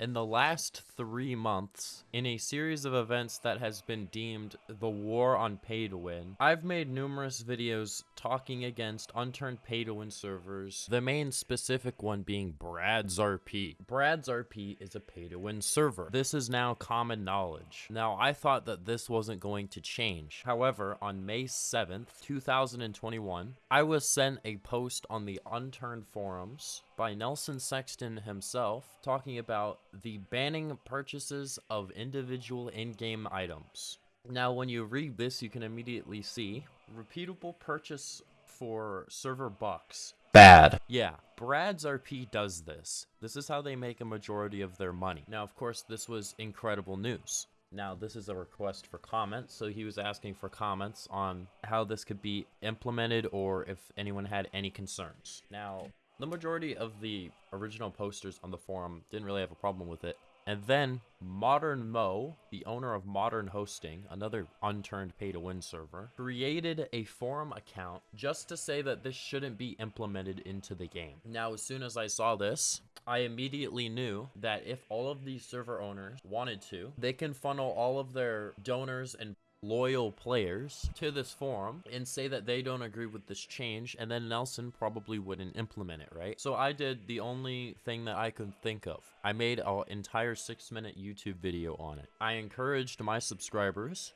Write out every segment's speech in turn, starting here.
In the last three months, in a series of events that has been deemed the war on pay to win, I've made numerous videos talking against unturned pay to win servers, the main specific one being Brad's RP. Brad's RP is a pay to win server. This is now common knowledge. Now, I thought that this wasn't going to change. However, on May 7th, 2021, I was sent a post on the Unturned forums by Nelson Sexton himself talking about the banning purchases of individual in-game items. Now, when you read this, you can immediately see repeatable purchase for server bucks. Bad. Yeah, Brad's RP does this. This is how they make a majority of their money. Now, of course, this was incredible news. Now, this is a request for comments, so he was asking for comments on how this could be implemented or if anyone had any concerns. Now, the majority of the original posters on the forum didn't really have a problem with it. And then Modern Mo, the owner of Modern Hosting, another unturned pay to win server, created a forum account just to say that this shouldn't be implemented into the game. Now, as soon as I saw this, I immediately knew that if all of these server owners wanted to, they can funnel all of their donors and loyal players to this forum and say that they don't agree with this change and then Nelson probably wouldn't implement it, right? So I did the only thing that I could think of. I made an entire six minute YouTube video on it. I encouraged my subscribers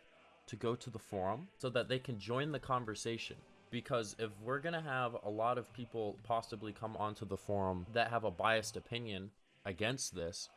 to go to the forum so that they can join the conversation because if we're going to have a lot of people possibly come onto the forum that have a biased opinion against this,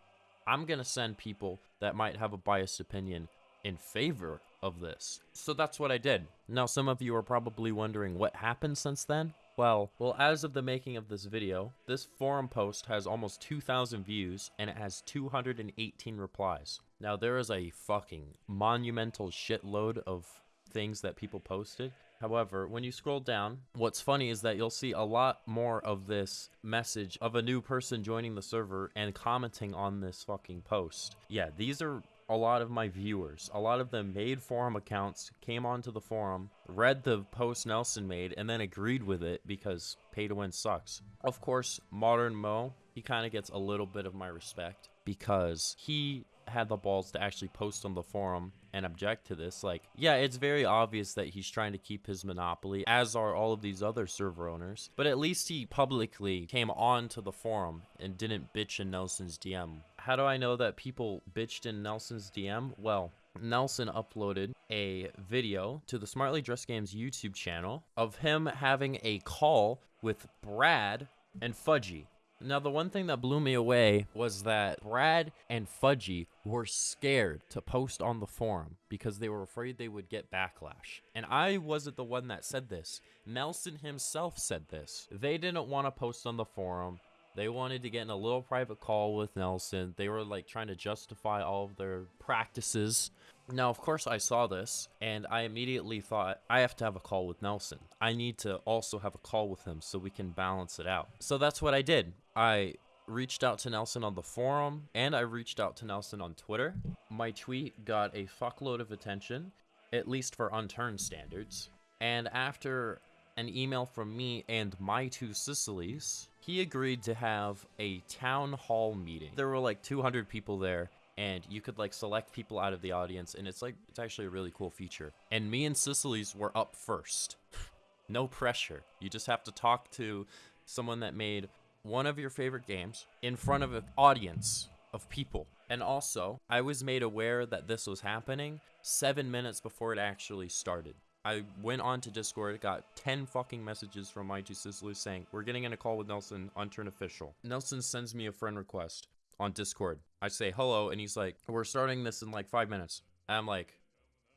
I'm going to send people that might have a biased opinion in favor of this. So that's what I did. Now, some of you are probably wondering what happened since then. Well, well, as of the making of this video, this forum post has almost 2,000 views and it has 218 replies. Now, there is a fucking monumental shitload of things that people posted. However, when you scroll down, what's funny is that you'll see a lot more of this message of a new person joining the server and commenting on this fucking post. Yeah, these are a lot of my viewers. A lot of them made forum accounts, came onto the forum, read the post Nelson made, and then agreed with it because pay to win sucks. Of course, Modern Mo, he kind of gets a little bit of my respect because he had the balls to actually post on the forum and object to this. Like, yeah, it's very obvious that he's trying to keep his monopoly, as are all of these other server owners. But at least he publicly came onto the forum and didn't bitch in Nelson's DM. How do I know that people bitched in Nelson's DM? Well, Nelson uploaded a video to the Smartly Dressed Games YouTube channel of him having a call with Brad and Fudgy. Now, the one thing that blew me away was that Brad and Fudgy were scared to post on the forum because they were afraid they would get backlash. And I wasn't the one that said this. Nelson himself said this. They didn't want to post on the forum. They wanted to get in a little private call with Nelson. They were like trying to justify all of their practices. Now, of course, I saw this and I immediately thought I have to have a call with Nelson. I need to also have a call with him so we can balance it out. So that's what I did. I reached out to Nelson on the forum and I reached out to Nelson on Twitter. My tweet got a fuckload of attention, at least for unturned standards. And after an email from me and my two Sicilies, he agreed to have a town hall meeting. There were like 200 people there and you could like select people out of the audience and it's like it's actually a really cool feature. And me and Sicily's were up first. no pressure. You just have to talk to someone that made one of your favorite games in front of an audience of people. And also, I was made aware that this was happening seven minutes before it actually started. I went on to Discord, got 10 fucking messages from my two Sicilies saying, We're getting in a call with Nelson, Unturned Official. Nelson sends me a friend request on Discord. I say hello, and he's like, We're starting this in like five minutes. And I'm like,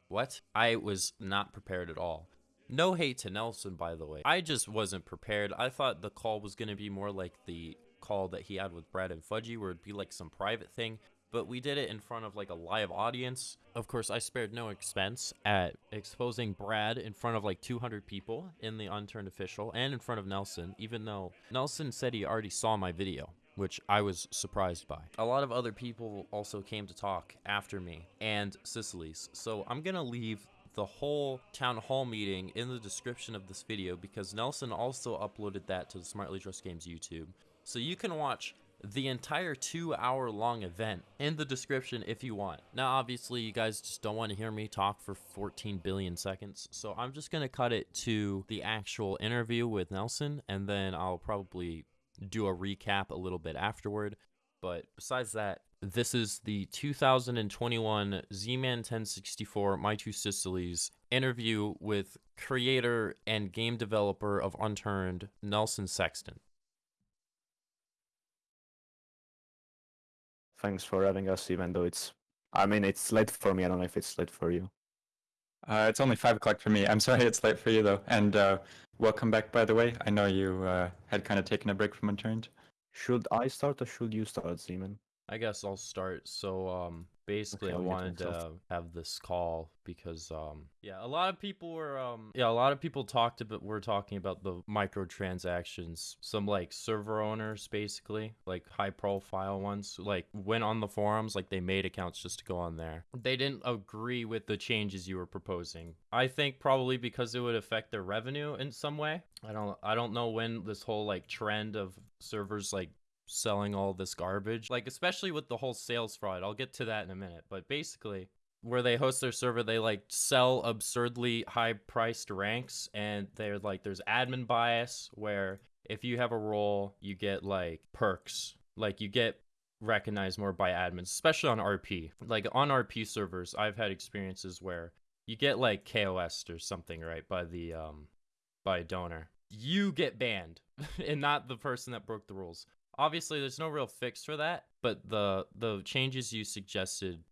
What? I was not prepared at all. No hate to Nelson, by the way. I just wasn't prepared. I thought the call was going to be more like the call that he had with Brad and Fudgy, where it'd be like some private thing but we did it in front of like a live audience. Of course, I spared no expense at exposing Brad in front of like 200 people in the unturned official and in front of Nelson, even though Nelson said he already saw my video which I was surprised by. A lot of other people also came to talk after me and Sicily's. So I'm to leave the whole town hall meeting in the description of this video because Nelson also uploaded that to the Smartly Dressed Games YouTube. So you can watch the entire two hour long event in the description if you want. Now, obviously, you guys just don't want to hear me talk for 14 billion seconds, so I'm just going to cut it to the actual interview with Nelson, and then I'll probably do a recap a little bit afterward. But besides that, this is the 2021 Z-Man 1064 My Two Sicilies interview with creator and game developer of Unturned, Nelson Sexton. Thanks for having us, even though it's. I mean, it's late for me. I don't know if it's late for you. Uh, it's only five o'clock for me. I'm sorry it's late for you though. And uh, welcome back, by the way. I know you uh, had kind of taken a break from Unturned. Should I start or should you start, Zeman? I guess I'll start. So, um, basically, Okay, I wanted to have this call because, um, yeah, a lot of people were, um, yeah, a lot of people talked about, were talking about the microtransactions. Some like server owners, basically, like high profile ones, like went on the forums, like they made accounts just to go on there. They didn't agree with the changes you were proposing. I think probably because it would affect their revenue in some way. I don't, I don't know when this whole like trend of servers like selling all this garbage. Like especially with the whole sales fraud. I'll get to that in a minute. But basically, where they host their server, they like sell absurdly high priced ranks and they're like there's admin bias where if you have a role, you get like perks. Like you get recognized more by admins, especially on RP. Like on RP servers, I've had experiences where you get like KOS or something, right, by the um by a donor. You get banned and not the person that broke the rules obviously there's no real fix for that but the the changes you suggested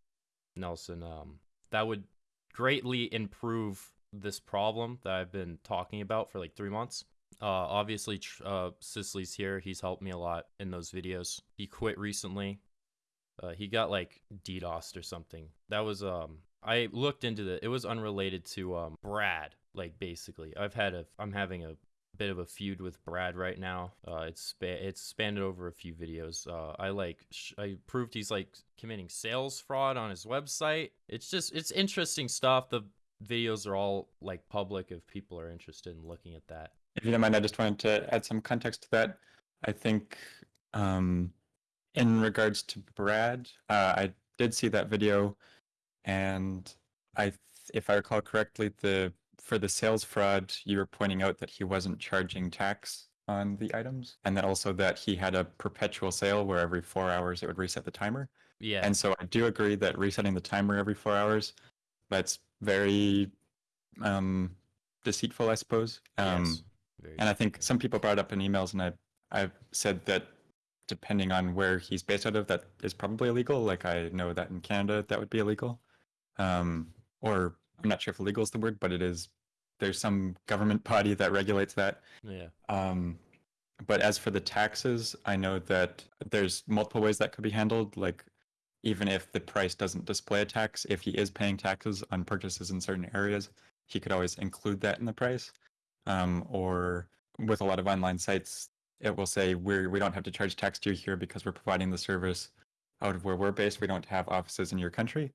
nelson um that would greatly improve this problem that i've been talking about for like three months uh obviously uh sicily's here he's helped me a lot in those videos he quit recently uh, he got like DDoSed or something. That was um I looked into it. it was unrelated to um Brad like basically. I've had a I'm having a bit of a feud with Brad right now. Uh, it's spa- it's spanned over a few videos. Uh, I like sh- I proved he's like committing sales fraud on his website. It's just it's interesting stuff. The videos are all like public if people are interested in looking at that. If you don't mind, I just wanted to add some context to that. I think um, in regards to Brad, uh, I did see that video, and I, th- if I recall correctly, the for the sales fraud, you were pointing out that he wasn't charging tax on the items, and then also that he had a perpetual sale where every four hours it would reset the timer. Yeah. And so I do agree that resetting the timer every four hours, that's very um, deceitful, I suppose. Um, yes. Very and I think some people brought up in emails, and I I've said that depending on where he's based out of, that is probably illegal. Like I know that in Canada, that would be illegal. Um, or I'm not sure if illegal is the word, but it is. There's some government body that regulates that. yeah. Um, but as for the taxes, I know that there's multiple ways that could be handled. Like, even if the price doesn't display a tax, if he is paying taxes on purchases in certain areas, he could always include that in the price. Um, or with a lot of online sites, it will say we're we don't have to charge tax to you here because we're providing the service out of where we're based. We don't have offices in your country.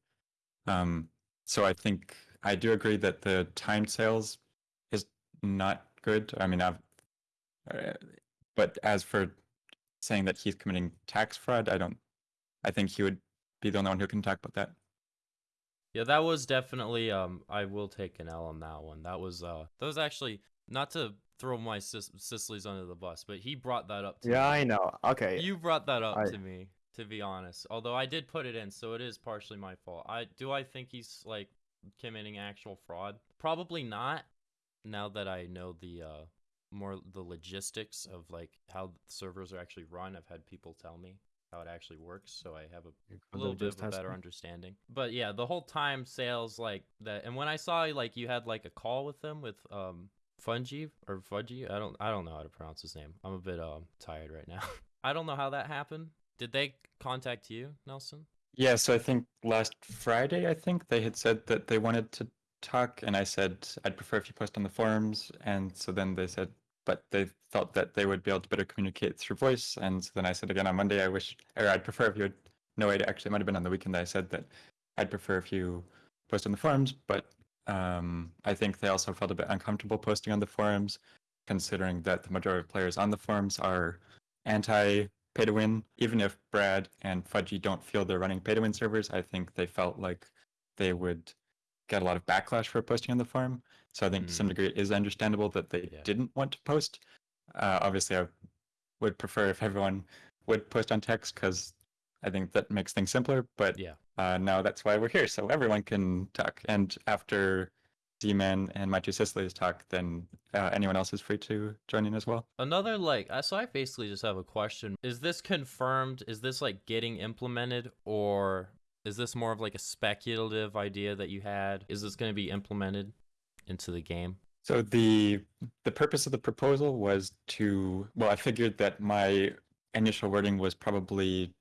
Um, so I think I do agree that the timed sales is not good. I mean, I've, uh, but as for saying that he's committing tax fraud, I don't. I think he would be the only one who can talk about that. Yeah, that was definitely um I will take an L on that one. That was uh that was actually not to throw my sis- Sicily's under the bus, but he brought that up to Yeah, me. I know. Okay. You brought that up I- to me, to be honest. Although I did put it in, so it is partially my fault. I do I think he's like committing actual fraud? Probably not. Now that I know the uh more the logistics of like how servers are actually run, I've had people tell me how it actually works, so I have a a little bit of a better understanding. But yeah, the whole time sales like that, and when I saw like you had like a call with them with um Fungi or Fudgy, I don't I don't know how to pronounce his name. I'm a bit um tired right now. I don't know how that happened. Did they contact you, Nelson? Yeah, so I think last Friday, I think they had said that they wanted to talk, and I said I'd prefer if you post on the forums, and so then they said, but they felt that they would be able to better communicate through voice, and so then I said again on Monday, I wish, or I'd prefer if you would. No, it actually might have been on the weekend I said that I'd prefer if you post on the forums, but um, I think they also felt a bit uncomfortable posting on the forums, considering that the majority of players on the forums are anti pay to win. Even if Brad and Fudgy don't feel they're running pay to win servers, I think they felt like they would get a lot of backlash for posting on the forum. So I think to some Mm. degree it is understandable that they Yeah. didn't want to post. Uh, obviously, I would prefer if everyone would post on text because I think that makes things simpler. But Yeah. uh, now that's why we're here, so everyone can talk. And after D-Man and my two Sicily's talk, then uh, anyone else is free to join in as well. Another like, so I basically just have a question. Is this confirmed? Is this like getting implemented, or is this more of like a speculative idea that you had? Is this going to be implemented into the game? So the the purpose of the proposal was to well, I figured that my initial wording was probably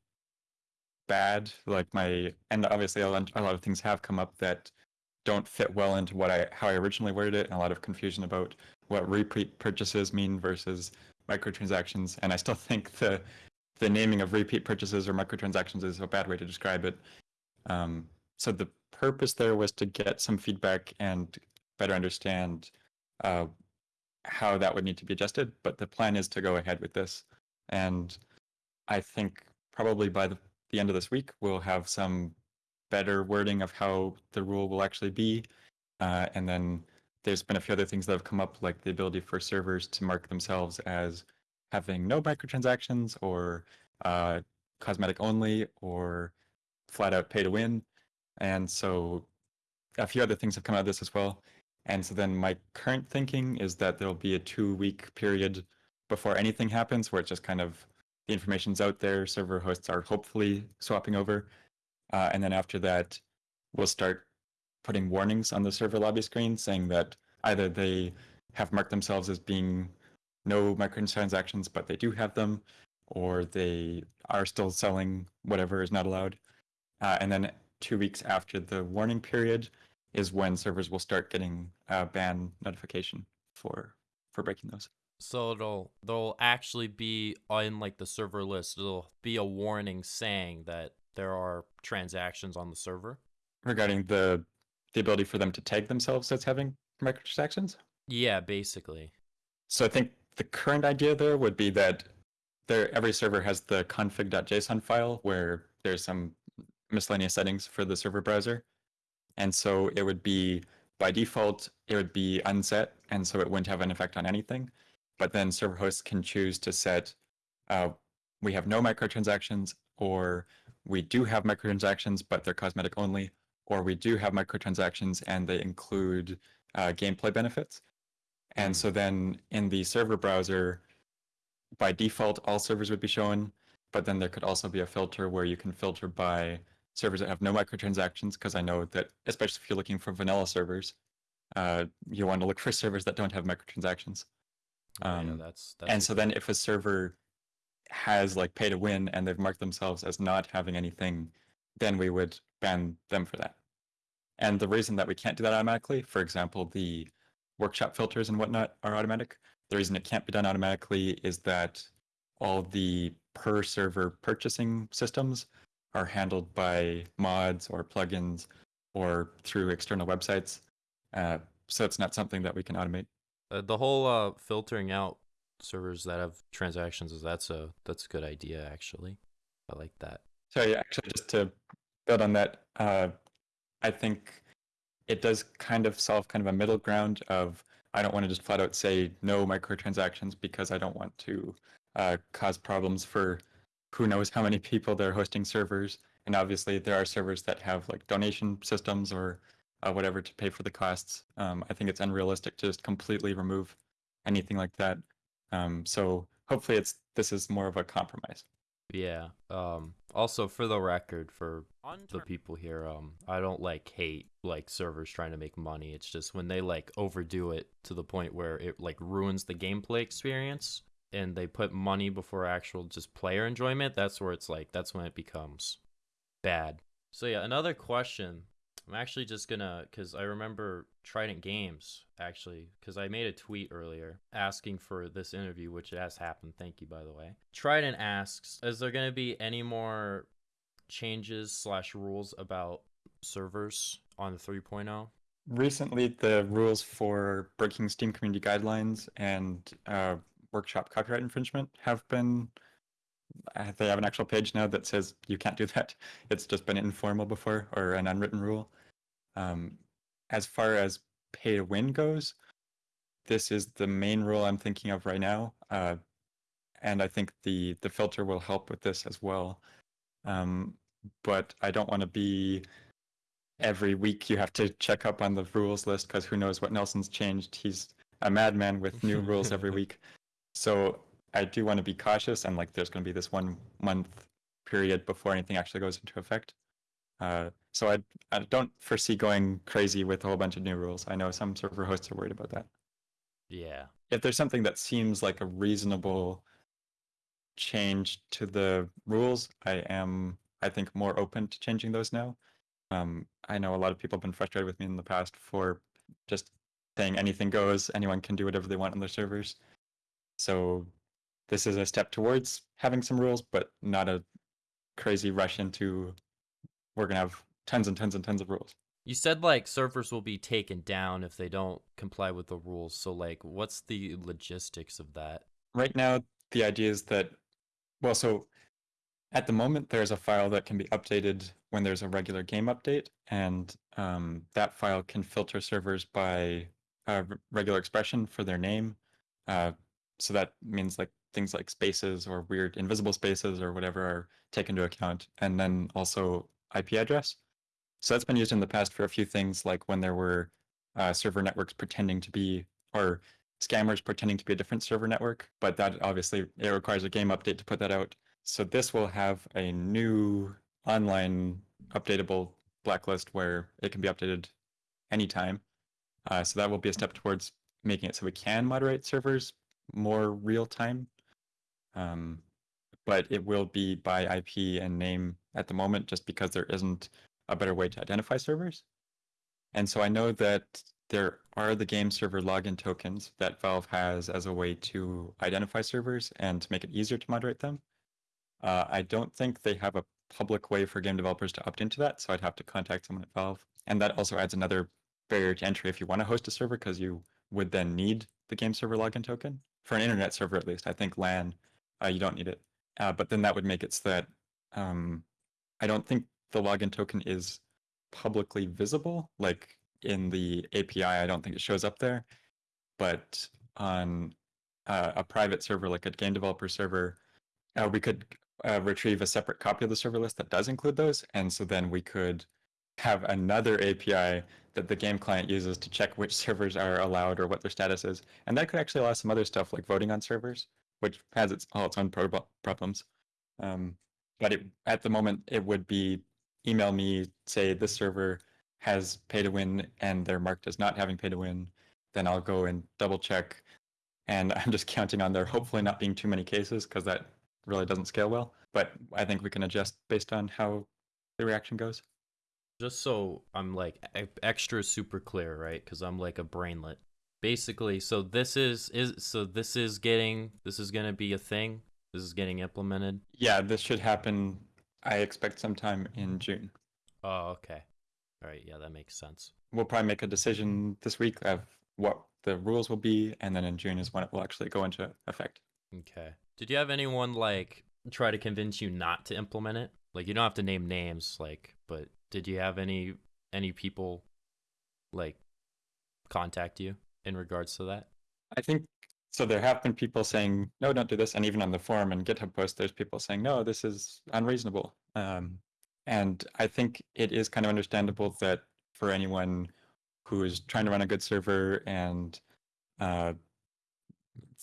bad, like my and obviously a lot, a lot of things have come up that don't fit well into what I how I originally worded it, and a lot of confusion about what repeat purchases mean versus microtransactions. And I still think the the naming of repeat purchases or microtransactions is a bad way to describe it. Um, so the purpose there was to get some feedback and better understand uh, how that would need to be adjusted. But the plan is to go ahead with this, and I think probably by the, the end of this week we'll have some better wording of how the rule will actually be, uh, and then there's been a few other things that have come up, like the ability for servers to mark themselves as having no microtransactions or uh, cosmetic only or flat out pay to win. And so a few other things have come out of this as well. And so then my current thinking is that there'll be a two week period before anything happens where it's just kind of the information's out there, server hosts are hopefully swapping over. Uh, and then after that, we'll start putting warnings on the server lobby screen saying that either they have marked themselves as being no microtransactions, but they do have them, or they are still selling whatever is not allowed. Uh, and then two weeks after the warning period is when servers will start getting a ban notification for for breaking those. So it'll there'll actually be on like the server list. It'll be a warning saying that there are transactions on the server. Regarding the the ability for them to tag themselves as having microtransactions. Yeah, basically. So I think the current idea there would be that there every server has the config.json file where there's some miscellaneous settings for the server browser. And so it would be by default it would be unset and so it wouldn't have an effect on anything. But then server hosts can choose to set uh, we have no microtransactions or we do have microtransactions but they're cosmetic only or we do have microtransactions and they include uh, gameplay benefits. And so then in the server browser, by default, all servers would be shown, but then there could also be a filter where you can filter by servers that have no microtransactions, because I know that, especially if you're looking for vanilla servers, uh, you want to look for servers that don't have microtransactions. Yeah, Um, that's that's and so then if a server has like pay to win and they've marked themselves as not having anything, then we would ban them for that. And the reason that we can't do that automatically, for example, the workshop filters and whatnot are automatic. The reason it can't be done automatically is that all the per server purchasing systems are handled by mods or plugins or through external websites. Uh, so it's not something that we can automate. Uh, the whole uh, filtering out servers that have transactions is that's a that's a good idea actually. I like that. So yeah, actually, just to build on that, uh, I think it does kind of solve kind of a middle ground of I don't want to just flat out say no microtransactions because I don't want to uh, cause problems for who knows how many people they're hosting servers. And obviously, there are servers that have like donation systems or uh, whatever to pay for the costs. Um, I think it's unrealistic to just completely remove anything like that. Um, so hopefully, it's this is more of a compromise. Yeah. Um also for the record for the people here, um I don't like hate like servers trying to make money. It's just when they like overdo it to the point where it like ruins the gameplay experience and they put money before actual just player enjoyment, that's where it's like that's when it becomes bad. So yeah, another question. I'm actually just gonna because I remember Trident Games actually because I made a tweet earlier asking for this interview, which has happened. Thank you, by the way. Trident asks, is there gonna be any more changes slash rules about servers on the 3.0? recently the rules for breaking steam community guidelines and uh, workshop copyright infringement have been uh, they have an actual page now that says you can't do that. It's just been informal before or an unwritten rule. Um, as far as pay to win goes, this is the main rule I'm thinking of right now. Uh, and I think the the filter will help with this as well. Um, but I don't want to be every week you have to check up on the rules list because who knows what Nelson's changed. He's a madman with new rules every week. So I do want to be cautious and like there's going to be this one month period before anything actually goes into effect. Uh, so I I don't foresee going crazy with a whole bunch of new rules. I know some server hosts are worried about that. Yeah. If there's something that seems like a reasonable change to the rules, I am I think more open to changing those now. Um, I know a lot of people have been frustrated with me in the past for just saying anything goes, anyone can do whatever they want on their servers. So this is a step towards having some rules, but not a crazy rush into we're gonna have tons and tons and tons of rules. You said like servers will be taken down if they don't comply with the rules. So like what's the logistics of that? Right now, the idea is that well, so at the moment there's a file that can be updated when there's a regular game update, and um, that file can filter servers by uh, regular expression for their name. Uh, so that means like things like spaces or weird invisible spaces or whatever are taken into account, and then also IP address. So that's been used in the past for a few things, like when there were uh, server networks pretending to be or scammers pretending to be a different server network. But that obviously it requires a game update to put that out. So this will have a new online updatable blacklist where it can be updated anytime. Uh, so that will be a step towards making it so we can moderate servers more real time. Um, but it will be by IP and name at the moment just because there isn't a better way to identify servers. And so I know that there are the game server login tokens that Valve has as a way to identify servers and to make it easier to moderate them. Uh, I don't think they have a public way for game developers to opt into that, so I'd have to contact someone at Valve. And that also adds another barrier to entry if you want to host a server, because you would then need the game server login token for an internet server at least. I think LAN, uh, you don't need it. Uh, but then that would make it so that um, I don't think the login token is publicly visible. Like in the API, I don't think it shows up there. But on uh, a private server, like a game developer server, uh, we could uh, retrieve a separate copy of the server list that does include those. And so then we could have another API that the game client uses to check which servers are allowed or what their status is. And that could actually allow some other stuff like voting on servers, which has its all its own pro- problems. Um, but it, at the moment, it would be email me, say this server has pay to win and they're marked as not having pay to win. Then I'll go and double check. And I'm just counting on there hopefully not being too many cases because that really doesn't scale well. But I think we can adjust based on how the reaction goes. Just so I'm like extra super clear, right? Because I'm like a brainlet. Basically, so this is is so this is getting this is gonna be a thing. This is getting implemented. Yeah, this should happen. I expect sometime in June. Oh, okay. All right. Yeah, that makes sense. We'll probably make a decision this week of what the rules will be, and then in June is when it will actually go into effect. Okay. Did you have anyone like try to convince you not to implement it? Like you don't have to name names, like, but did you have any any people like contact you in regards to that? I think so. There have been people saying, no, don't do this. And even on the forum and GitHub post, there's people saying, no, this is unreasonable. Um, and I think it is kind of understandable that for anyone who is trying to run a good server and uh,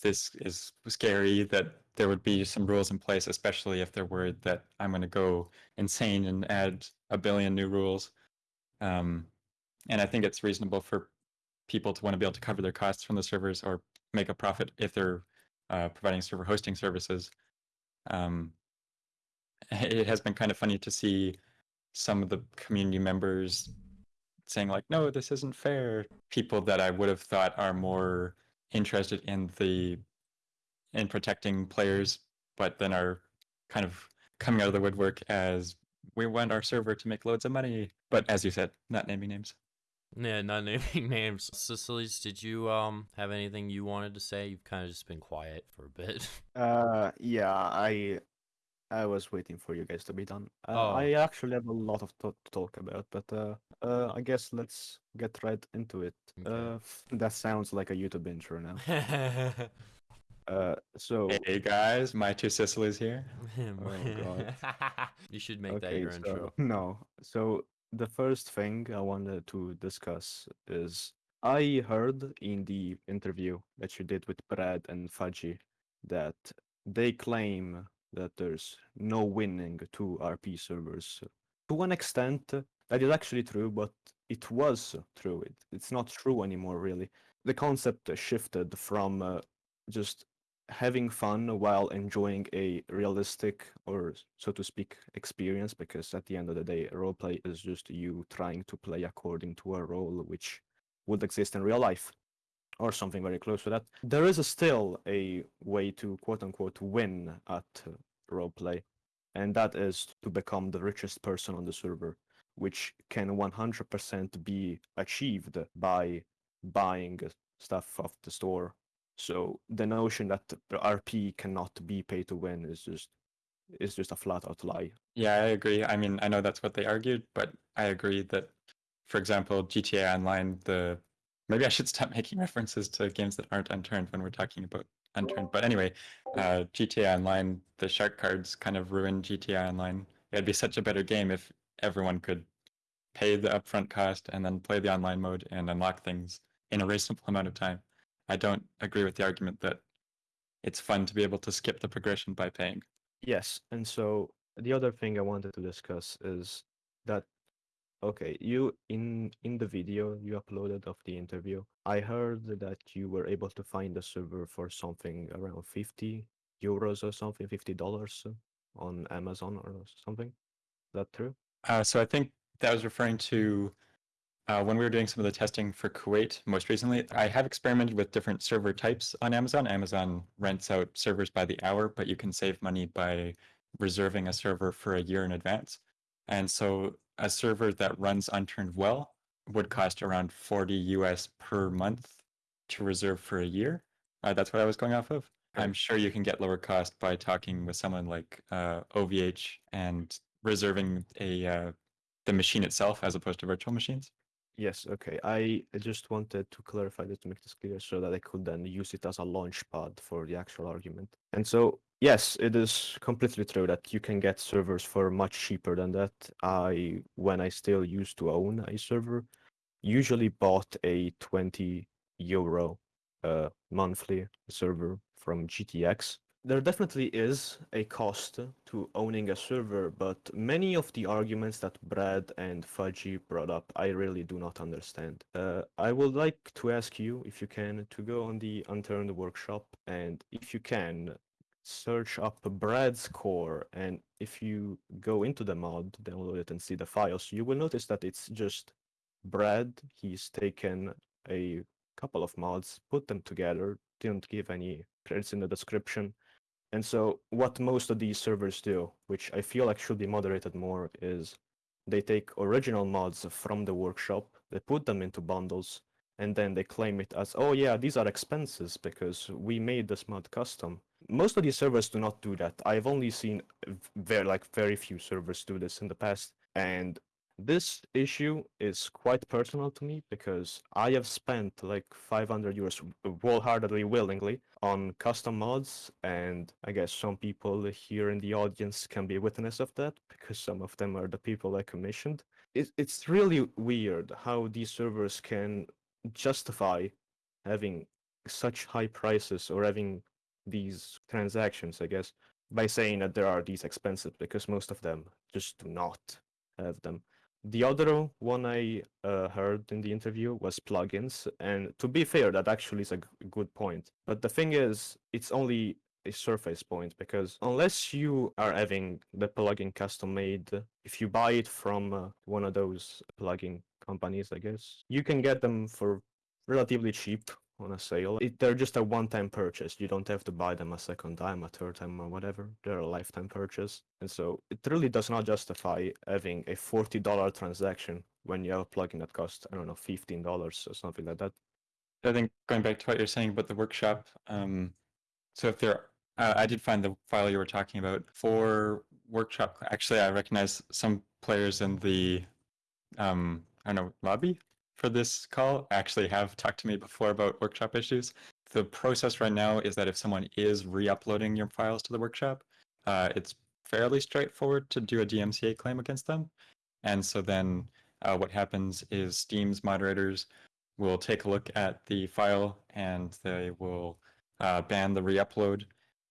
this is scary that there would be some rules in place, especially if they're worried that I'm going to go insane and add a billion new rules. Um, and I think it's reasonable for people to want to be able to cover their costs from the servers or make a profit if they're uh, providing server hosting services. Um, it has been kind of funny to see some of the community members saying like, "No, this isn't fair." People that I would have thought are more interested in the in protecting players, but then are kind of coming out of the woodwork as we want our server to make loads of money. But as you said, not naming names. Yeah, not naming names. Sicilies, did you um have anything you wanted to say? You've kind of just been quiet for a bit. Uh, yeah, I I was waiting for you guys to be done. Uh, Oh. I actually have a lot of to to talk about, but uh, uh, I guess let's get right into it. Okay. Uh, that sounds like a YouTube intro now. Uh, so Hey guys, my two Sicilies here. oh God. you should make that your so intro. no. So the first thing I wanted to discuss is I heard in the interview that you did with Brad and Fudgy that they claim that there's no winning to RP servers. To an extent, that is actually true, but it was true. It, it's not true anymore, really. The concept shifted from uh, just having fun while enjoying a realistic or so to speak experience because at the end of the day roleplay is just you trying to play according to a role which would exist in real life or something very close to that. There is a still a way to quote unquote win at uh, roleplay and that is to become the richest person on the server which can 100% be achieved by buying stuff off the store so the notion that RP cannot be pay to win is just is just a flat out lie. Yeah, I agree. I mean, I know that's what they argued, but I agree that, for example, GTA Online, the maybe I should stop making references to games that aren't unturned when we're talking about unturned. But anyway, uh, GTA Online, the shark cards kind of ruined GTA Online. It'd be such a better game if everyone could pay the upfront cost and then play the online mode and unlock things in a reasonable amount of time. I don't agree with the argument that it's fun to be able to skip the progression by paying. Yes, and so the other thing I wanted to discuss is that okay, you in in the video you uploaded of the interview, I heard that you were able to find a server for something around 50 euros or something, 50 dollars on Amazon or something. Is that true? Uh, so I think that was referring to uh, when we were doing some of the testing for Kuwait most recently. I have experimented with different server types on Amazon. Amazon rents out servers by the hour, but you can save money by reserving a server for a year in advance. And so a server that runs unturned well would cost around 40 US per month to reserve for a year. Uh, that's what I was going off of. I'm sure you can get lower cost by talking with someone like uh, OVH and reserving a uh, the machine itself as opposed to virtual machines. Yes, okay. I just wanted to clarify this to make this clear so that I could then use it as a launch pad for the actual argument. And so, yes, it is completely true that you can get servers for much cheaper than that. I, when I still used to own a server, usually bought a 20 euro uh, monthly server from GTX. There definitely is a cost to owning a server, but many of the arguments that Brad and Fudgy brought up, I really do not understand. Uh, I would like to ask you, if you can, to go on the Unturned workshop, and if you can, search up Brad's core, and if you go into the mod, download it, and see the files, you will notice that it's just Brad. He's taken a couple of mods, put them together, didn't give any credits in the description. And so, what most of these servers do, which I feel like should be moderated more, is they take original mods from the workshop, they put them into bundles, and then they claim it as, oh yeah, these are expenses because we made this mod custom. Most of these servers do not do that. I've only seen very like very few servers do this in the past, and this issue is quite personal to me because I have spent like 500 euros wholeheartedly, willingly on custom mods, and I guess some people here in the audience can be witness of that because some of them are the people I commissioned. It, it's really weird how these servers can justify having such high prices or having these transactions, I guess, by saying that there are these expenses because most of them just do not have them. The other one I uh, heard in the interview was plugins, and to be fair, that actually is a good point. But the thing is, it's only a surface point because unless you are having the plugin custom made, if you buy it from uh, one of those plugin companies, I guess you can get them for relatively cheap on a sale. It, they're just a one-time purchase. You don't have to buy them a second time, a third time, or whatever. They're a lifetime purchase, and so it really does not justify having a forty-dollar transaction when you have a plugin that costs I don't know fifteen dollars or something like that. I think going back to what you're saying about the workshop, um, so if they're Uh, I did find the file you were talking about for workshop. Actually, I recognize some players in the, um, I don't know, lobby for this call actually have talked to me before about workshop issues. The process right now is that if someone is re-uploading your files to the workshop, uh, it's fairly straightforward to do a DMCA claim against them. And so then uh, what happens is Steam's moderators will take a look at the file and they will uh, ban the re-upload.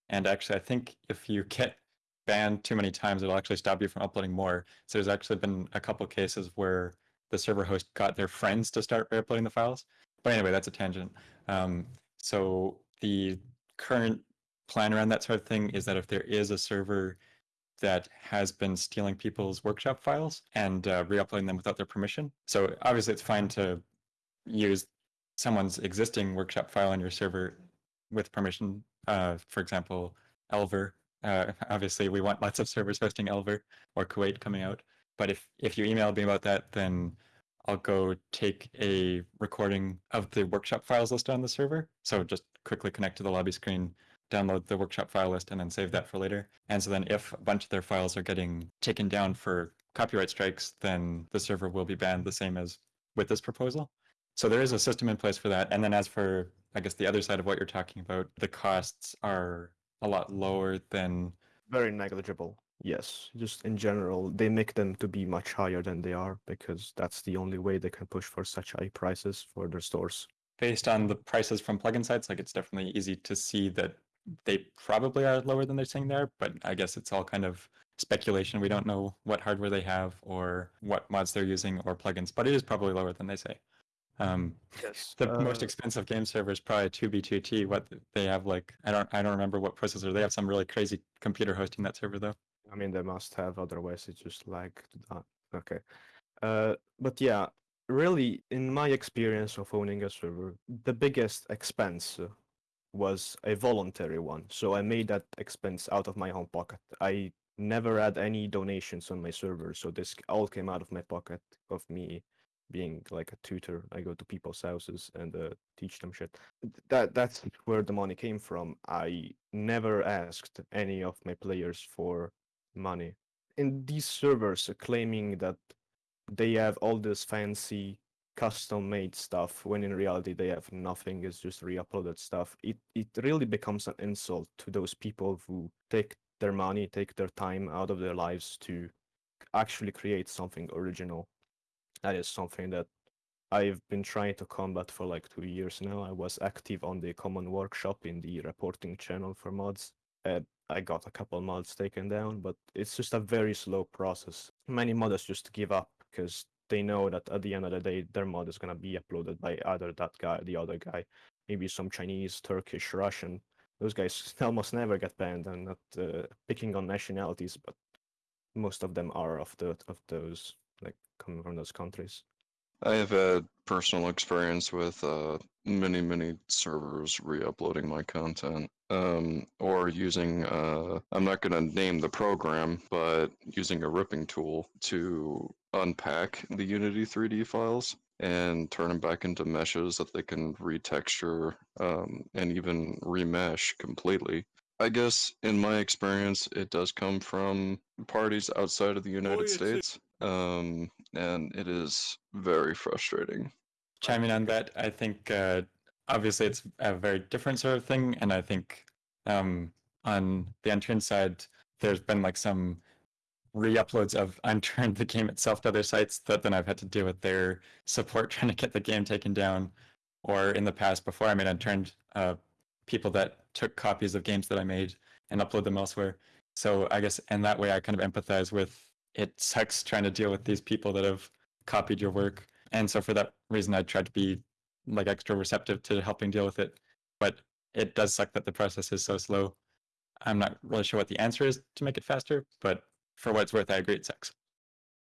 And actually, I think if you get banned too many times, it'll actually stop you from uploading more. So there's actually been a couple cases where the server host got their friends to start re-uploading the files. But anyway, that's a tangent. Um, so the current plan around that sort of thing is that if there is a server that has been stealing people's workshop files and uh, re-uploading them without their permission. So obviously it's fine to use someone's existing workshop file on your server with permission. Uh, for example, Elver. Uh, obviously, we want lots of servers hosting Elver or Kuwait coming out. But if if you email me about that, then I'll go take a recording of the workshop files listed on the server. So just quickly connect to the lobby screen, download the workshop file list, and then save that for later. And so then if a bunch of their files are getting taken down for copyright strikes, then the server will be banned the same as with this proposal. So there is a system in place for that. And then as for, I guess, the other side of what you're talking about, the costs are a lot lower than. Very negligible. Yes, just in general, they make them to be much higher than they are because that's the only way they can push for such high prices for their stores. Based on the prices from plugin sites, like it's definitely easy to see that they probably are lower than they're saying there, but I guess it's all kind of speculation. We don't know what hardware they have or what mods they're using or plugins, but it is probably lower than they say. Um, Yes. the uh, most expensive game server is probably 2B2T. What they have like I don't I don't remember what processor they have. Some really crazy computer hosting that server though. I mean, they must have, otherwise it's just like that. Okay. Uh, but yeah, really, in my experience of owning a server, the biggest expense was a voluntary one. So I made that expense out of my own pocket. I never had any donations on my server, so this all came out of my pocket of me being like a tutor. I go to people's houses and uh, teach them shit. That that's where the money came from. I never asked any of my players for money. And these servers uh, claiming that they have all this fancy custom made stuff when in reality they have nothing it's just re-uploaded stuff it it really becomes an insult to those people who take their money take their time out of their lives to actually create something original that is something that I've been trying to combat for like two years now. I was active on the common workshop in the reporting channel for mods. Uh, I got a couple mods taken down, but it's just a very slow process. Many modders just give up because they know that at the end of the day, their mod is gonna be uploaded by either that guy, the other guy, maybe some Chinese, Turkish, Russian. Those guys almost never get banned. I'm not uh, picking on nationalities, but most of them are of the of those like coming from those countries. I have had personal experience with uh, many, many servers re-uploading my content, um, or using. Uh, I'm not going to name the program, but using a ripping tool to unpack the Unity 3D files and turn them back into meshes that they can retexture um, and even remesh completely. I guess in my experience, it does come from parties outside of the United States, um, and it is very frustrating. chiming on that, I think uh, obviously it's a very different sort of thing, and I think um, on the Unturned side, there's been like some re-uploads of Unturned, the game itself, to other sites that then I've had to deal with their support trying to get the game taken down, or in the past before I made Unturned, uh, people that took copies of games that I made and upload them elsewhere. So I guess in that way, I kind of empathize with it. Sucks trying to deal with these people that have copied your work and so for that reason i tried to be like extra receptive to helping deal with it but it does suck that the process is so slow i'm not really sure what the answer is to make it faster but for what it's worth i agree it sucks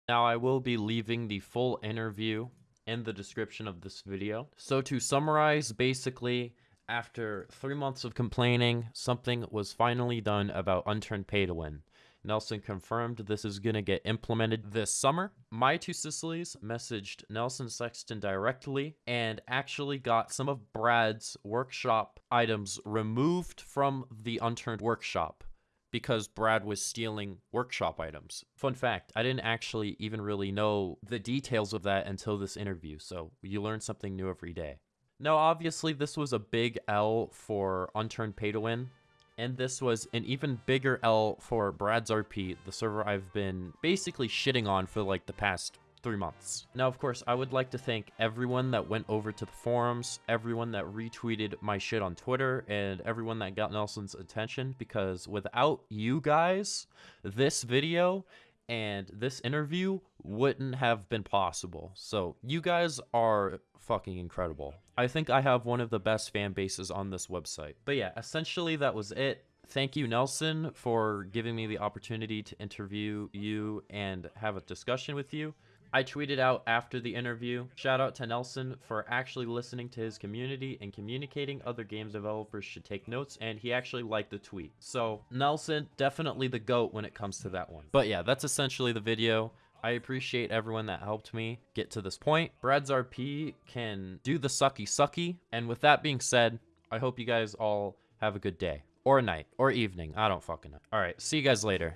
Now I will be leaving the full interview in the description of this video. So to summarize, basically, after three months of complaining, something was finally done about Unturned Pay to Win. Nelson confirmed this is going to get implemented this summer. My two Sicilies messaged Nelson Sexton directly and actually got some of Brad's workshop items removed from the unturned workshop because Brad was stealing workshop items. Fun fact, I didn't actually even really know the details of that until this interview, so you learn something new every day. Now, obviously, this was a big L for Unturned Pay to Win, and this was an even bigger L for Brad's RP, the server I've been basically shitting on for like the past three months. Now, of course, I would like to thank everyone that went over to the forums, everyone that retweeted my shit on Twitter, and everyone that got Nelson's attention, because without you guys, this video and this interview wouldn't have been possible. So, you guys are fucking incredible. I think I have one of the best fan bases on this website. But yeah, essentially that was it. Thank you, Nelson, for giving me the opportunity to interview you and have a discussion with you. I tweeted out after the interview, shout out to Nelson for actually listening to his community and communicating other games developers should take notes, and he actually liked the tweet. So, Nelson, definitely the GOAT when it comes to that one. But yeah, that's essentially the video. I appreciate everyone that helped me get to this point. Brad's RP can do the sucky sucky, and with that being said, I hope you guys all have a good day. Or night, or evening, I don't fucking know. Alright, see you guys later.